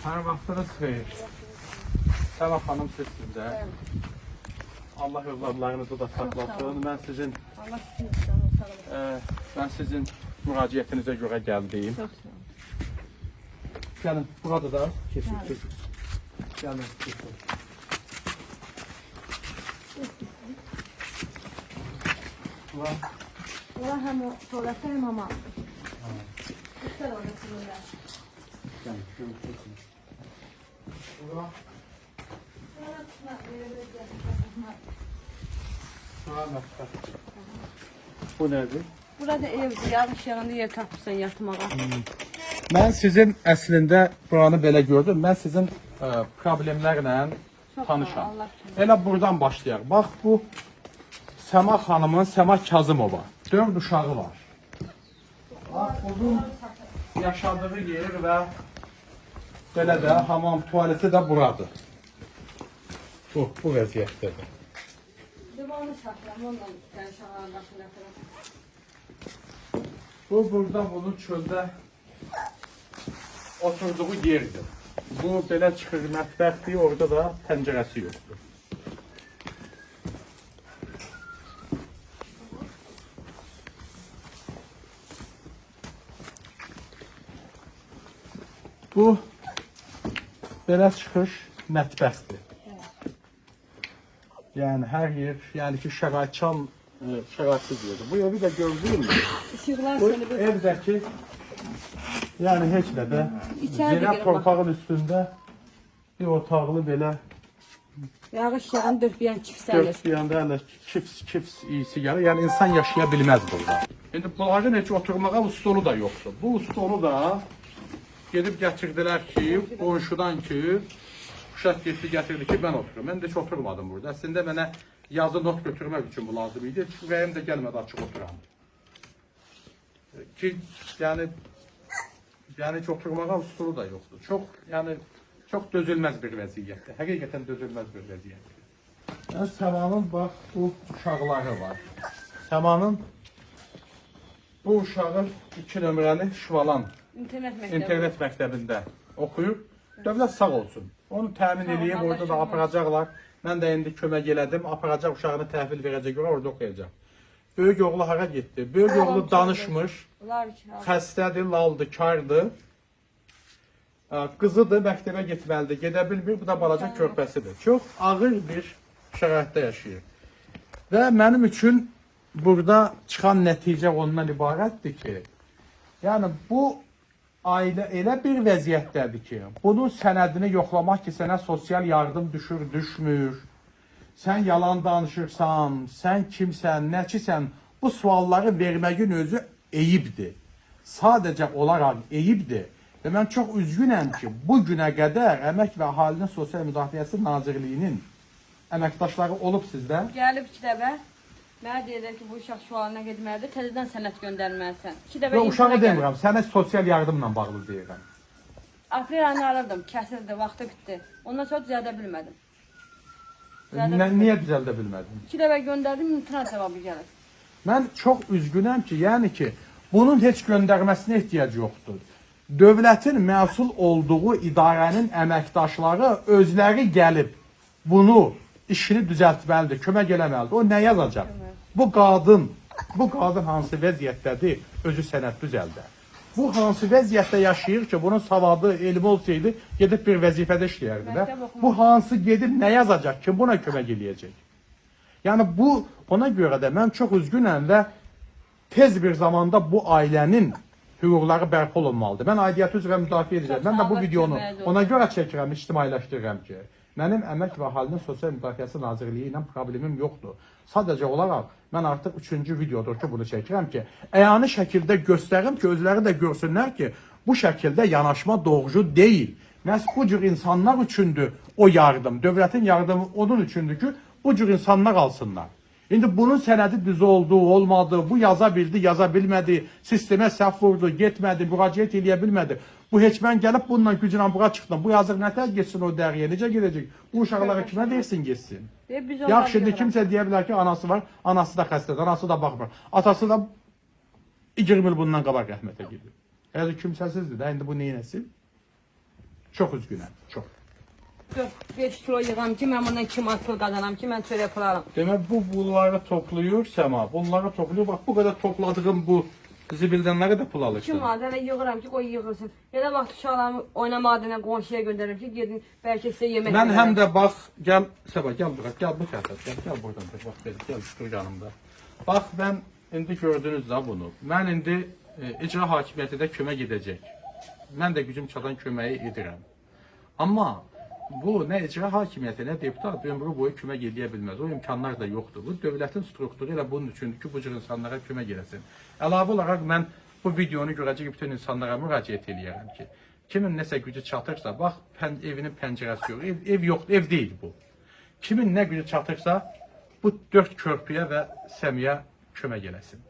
Hər vaxtınız xeyir. Səlah xanım sizsiniz də. Allah övladlarınızı da saxlasın. Mən sizin Allah sizi sağ olun. e, mən sizin müraciətinizə görə gəldim. Çok sağ olun. Gəlin, burada da keçin. keçin. Gəlin, keçin. Bura, Allah hem o tuvalette hem ama. Sizinle. gəlin, gəlin, keçin. Bura, bura mətbəx. Bu nədir? Burada evdir, yağış yağında yer tapırsan yatmağa. Mən sizin əslində buranı belə gördüm. Mən sizin ə, problemlərlə Çok tanışam. Elə buradan başlayaq. Bax bu Səma xanımın Səma Kazımova. 4 uşağı var. Bax bunun yaşadığı yer və belə də hamam tualeti də buradır. Bu, bu vəziyyətdədir. Ondan sen şahane başına kadar. Bu burada bunun çöldə oturduğu yerdir. Bu belə çıxır mətbəxdir, orada da pəncərəsi yoxdur. Bu belə çıxış mətbəxdir. Yəni hər yer, yəni ki, şəraitçan e, şəraitsiz yerdir. Bu evi də Bu seni bir... evdəki yəni heç də də yerə torpağın üstündə bir otaqlı belə Yağış yağan dörd bir yanda hələ kips kips iyisi gəlir. Yəni insan yaşaya bilməz burada. İndi bunların heç oturmağa stolu da yoxdur. Bu stolu da gedib gətirdilər ki, qonşudan ki, uşaq getdi gətirdi ki, mən oturum. Mən də heç oturmadım burada. Əslində mənə yazı not götürmək üçün bu lazım idi. Ürəyim də gəlmədi açıq oturam. Ki, yəni yəni heç oturmağa stolu da yoxdur. Çox, yəni çox dözülməz bir vəziyyətdir. Həqiqətən dözülməz bir vəziyyətdir. Yəni Səmanın bax bu uşaqları var. Səmanın bu uşağı 2 nömrəli Şvalan İnternet mektebi. internet məktəbində oxuyur. Dövlət sağ olsun. Onu təmin ol, eləyib, orada da aparacaqlar. Mən də indi kömək elədim, aparacaq uşağını təhvil verəcək görə orada oxuyacaq. Böyük oğlu hara getdi? Böyük ol, oğlu danışmır, xəstədir, laldır, kardır. Qızıdır, məktəbə getməlidir, gedə bilmir. Bu da balaca körpəsidir. Çox ağır bir şəraitdə yaşayır. Və mənim üçün burada çıxan nəticə ondan ibarətdir ki, yəni bu ailə elə bir vəziyyətdədir ki, bunun sənədini yoxlamaq ki, sənə sosial yardım düşür, düşmür. Sən yalan danışırsan, sən kimsən, nəçisən, bu sualları verməyin özü eyibdir. Sadəcə olaraq eyibdir. Və mən çox üzgünəm ki, bu günə qədər Əmək və Əhalinin Sosial Müdafiəsi Nazirliyinin əməkdaşları olub sizdə. Gəlib iki dəfə. Mənə deyirlər ki, bu uşaq şu halına getməlidir, təzədən sənət göndərməlisən. İki dəfə Və uşağı demirəm, sənə sosial yardımla bağlı deyirəm. Aprel ayını aradım, kəsildi, vaxtı bitdi. Ondan sonra düzəldə bilmədim. Düzəldə Nə, niyə düzəldə bilmədin? İki dəfə göndərdim, imtina cavabı gəlir. Mən çox üzgünəm ki, yəni ki, bunun heç göndərməsinə ehtiyac yoxdur. Dövlətin məsul olduğu idarənin əməkdaşları özləri gəlib bunu işini düzəltməlidir, kömək eləməlidir. O nə yazacaq? Bu qadın, bu qadın hansı vəziyyətdədir, özü sənət düzəldə. Bu hansı vəziyyətdə yaşayır ki, bunun savadı, elmi olsaydı, gedib bir vəzifədə işləyərdi də. Bu hansı gedib nə yazacaq, kim buna kömək eləyəcək? Yəni bu ona görə də mən çox üzgünəm və tez bir zamanda bu ailənin hüquqları bərpa olunmalıdır. Mən aidiyyəti üzrə müdafiə edəcəm. Mən də bu videonu ona görə çəkirəm, ictimailəşdirirəm ki, mənim Əmək və Əhalinin Sosial Müdafiəsi Nazirliyi ilə problemim yoxdur. Sadəcə olaraq mən artıq üçüncü videodur ki, bunu çəkirəm ki, əyani şəkildə göstərim ki, özləri də görsünlər ki, bu şəkildə yanaşma doğru deyil. Məhz bu cür insanlar üçündür o yardım. Dövlətin yardımı onun üçündür ki, bu cür insanlar alsınlar. İndi bunun sənədi düz oldu, olmadı, bu yaza bildi, yaza bilmədi, sistemə səhv vurdu, getmədi, müraciət eləyə bilmədi. Bu heç mən gəlib bununla güclə bura çıxdım. Bu yazıq nətər getsin o dəriyə, necə gedəcək? Bu uşaqlara kimə deyirsin getsin? Yaxşı, indi kimsə deyə bilər ki, anası var, anası da xəstədir, anası da baxmır. Atası da 20 il bundan qabaq rəhmətə gedib. Yəni kimsəsizdir də, indi bu neynəsin? Çox üzgünəm, çox. 5 kilo yığam ki, mən bundan 2 manat pul qazanam ki, mən çörək pul alam. Demək bu bunları toplayır Səma, bunları toplayır. Bax bu qədər topladığım bu zibildənləri də pul 2 alırsan. manat hələ yığıram ki, qoy yığılsın. Da vaxt uşaqlarımı oynama adına qonşuya göndərirəm ki, gedin bəlkə sizə yemək Mən həm də bax, gəl Səba, gəl bura, gəl bu tərəfə, gəl, gəl buradan bax belə, gəl dur yanımda. Bax mən indi gördünüz də bunu. Mən indi e, icra hakimiyyəti də kömək edəcək. Mən də gücüm çatan köməyi edirəm. Amma bu nə icra hakimiyyəti, nə deputat ömrü boyu kömək edə bilməz. O imkanlar da yoxdur. Bu dövlətin strukturu elə bunun üçündür ki, bu cür insanlara kömək eləsin. Əlavə olaraq mən bu videonu görəcək bütün insanlara müraciət eləyirəm ki, kimin nəsə gücü çatırsa, bax pən, evinin pəncərəsi yox, ev, ev yoxdur, ev deyil bu. Kimin nə gücü çatırsa, bu dörd körpüyə və səmiyə kömək eləsin.